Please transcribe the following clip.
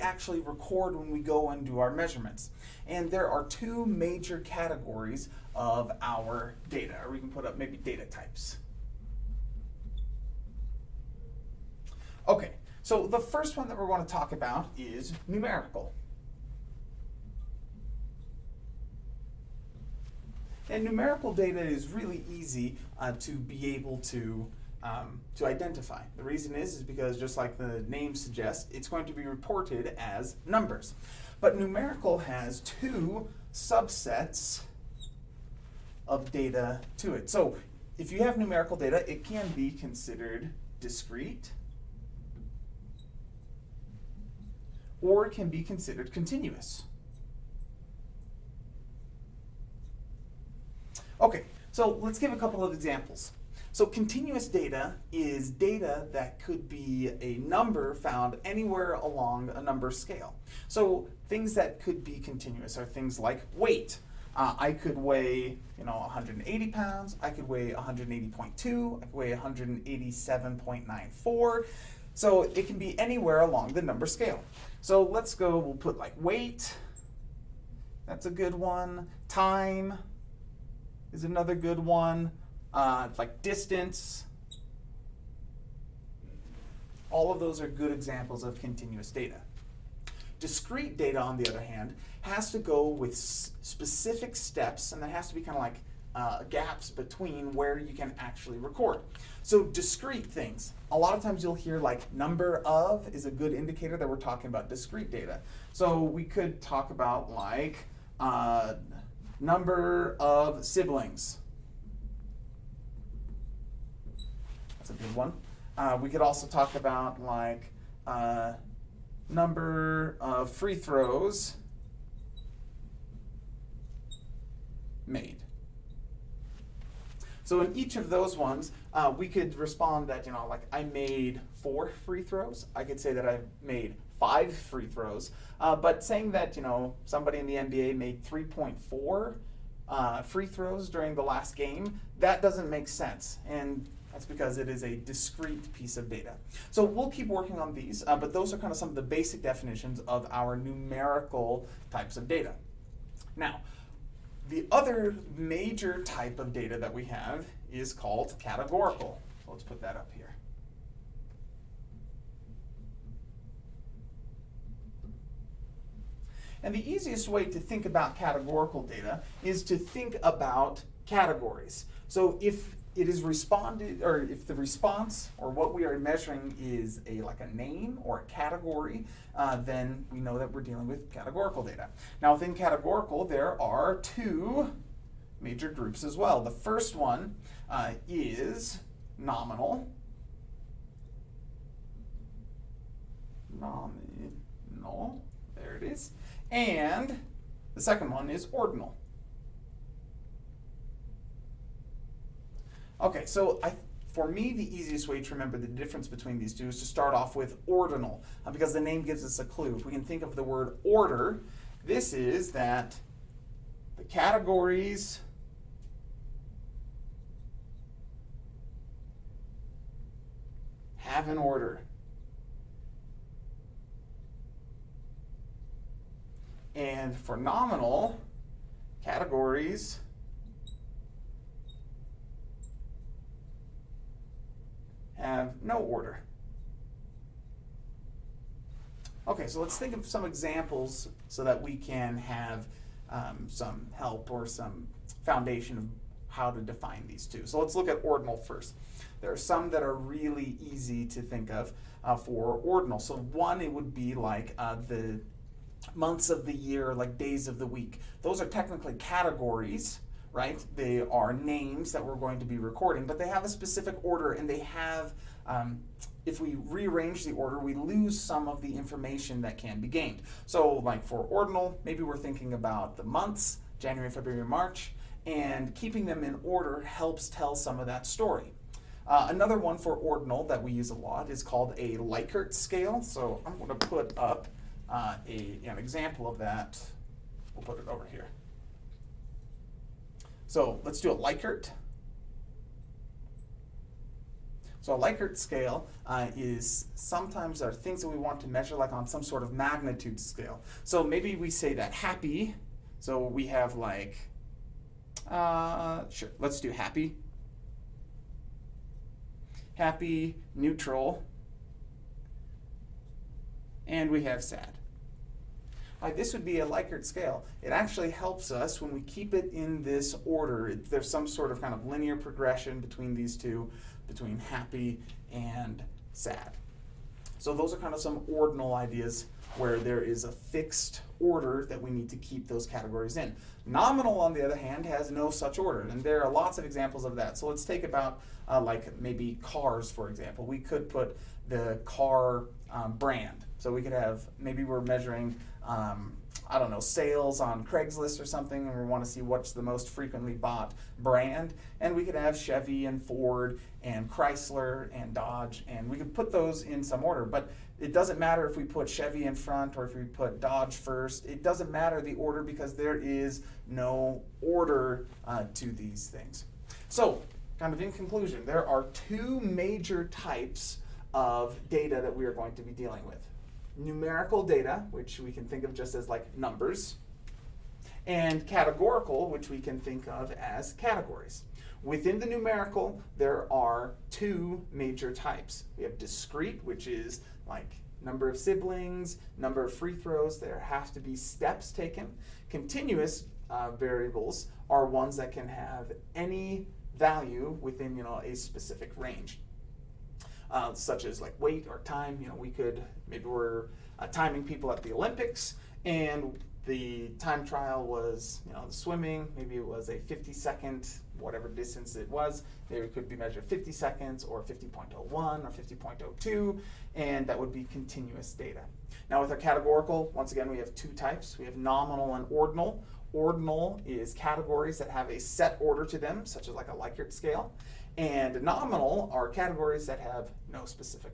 actually record when we go and do our measurements. And there are two major categories of our data, or we can put up maybe data types. Okay, so the first one that we're going to talk about is numerical. And numerical data is really easy uh, to be able to um, to identify. The reason is, is because just like the name suggests, it's going to be reported as numbers. But numerical has two subsets of data to it. So if you have numerical data, it can be considered discrete or it can be considered continuous. Okay, so let's give a couple of examples. So continuous data is data that could be a number found anywhere along a number scale. So things that could be continuous are things like weight. Uh, I could weigh, you know, 180 pounds, I could weigh 180.2, I could weigh 187.94. So it can be anywhere along the number scale. So let's go, we'll put like weight, that's a good one. Time is another good one uh, like distance. All of those are good examples of continuous data. Discrete data, on the other hand, has to go with specific steps, and there has to be kind of like uh, gaps between where you can actually record. So discrete things, a lot of times you'll hear like number of is a good indicator that we're talking about discrete data. So we could talk about like uh, number of siblings. That's a good one. Uh, we could also talk about like uh, number of free throws made. So in each of those ones, uh, we could respond that, you know, like I made four free throws. I could say that I made five free throws. Uh, but saying that, you know, somebody in the NBA made 3.4 uh, free throws during the last game, that doesn't make sense. And that's because it is a discrete piece of data. So we'll keep working on these, uh, but those are kind of some of the basic definitions of our numerical types of data. Now, the other major type of data that we have is called categorical. So let's put that up here. And the easiest way to think about categorical data is to think about categories. So if it is responded, or if the response or what we are measuring is a like a name or a category, uh, then we know that we're dealing with categorical data. Now within categorical, there are two major groups as well. The first one uh, is nominal. Nominal, there it is. And the second one is ordinal. Okay, so I, for me, the easiest way to remember the difference between these two is to start off with ordinal, uh, because the name gives us a clue. If we can think of the word order, this is that the categories have an order. And for nominal, categories have no order. Okay, so let's think of some examples so that we can have um, some help or some foundation of how to define these two. So let's look at ordinal first. There are some that are really easy to think of uh, for ordinal. So one, it would be like uh, the months of the year, like days of the week. Those are technically categories right? They are names that we're going to be recording, but they have a specific order and they have, um, if we rearrange the order, we lose some of the information that can be gained. So like for ordinal, maybe we're thinking about the months, January, February, March, and keeping them in order helps tell some of that story. Uh, another one for ordinal that we use a lot is called a Likert scale. So I'm going to put up uh, a, an example of that. We'll put it over here. So let's do a Likert. So a Likert scale uh, is sometimes there are things that we want to measure like on some sort of magnitude scale. So maybe we say that happy, so we have like, uh, sure, let's do happy. Happy, neutral, and we have sad. This would be a Likert scale. It actually helps us when we keep it in this order. There's some sort of kind of linear progression between these two, between happy and sad. So those are kind of some ordinal ideas where there is a fixed order that we need to keep those categories in. Nominal, on the other hand, has no such order, and there are lots of examples of that. So let's take about uh, like maybe cars, for example. We could put the car um, brand. So we could have, maybe we're measuring, um, I don't know, sales on Craigslist or something, and we want to see what's the most frequently bought brand. And we could have Chevy and Ford and Chrysler and Dodge, and we could put those in some order. But it doesn't matter if we put Chevy in front or if we put Dodge first. It doesn't matter the order because there is no order uh, to these things. So, kind of in conclusion, there are two major types of data that we are going to be dealing with. Numerical data, which we can think of just as like numbers, and categorical, which we can think of as categories. Within the numerical, there are two major types. We have discrete, which is like number of siblings, number of free throws, there have to be steps taken. Continuous uh, variables are ones that can have any value within you know a specific range uh, such as like weight or time. You know, we could maybe we're uh, timing people at the Olympics, and the time trial was you know swimming. Maybe it was a 50 second whatever distance it was. There could be measured 50 seconds or 50.01 or 50.02, and that would be continuous data. Now with our categorical, once again, we have two types. We have nominal and ordinal. Ordinal is categories that have a set order to them, such as like a Likert scale. And nominal are categories that have no specific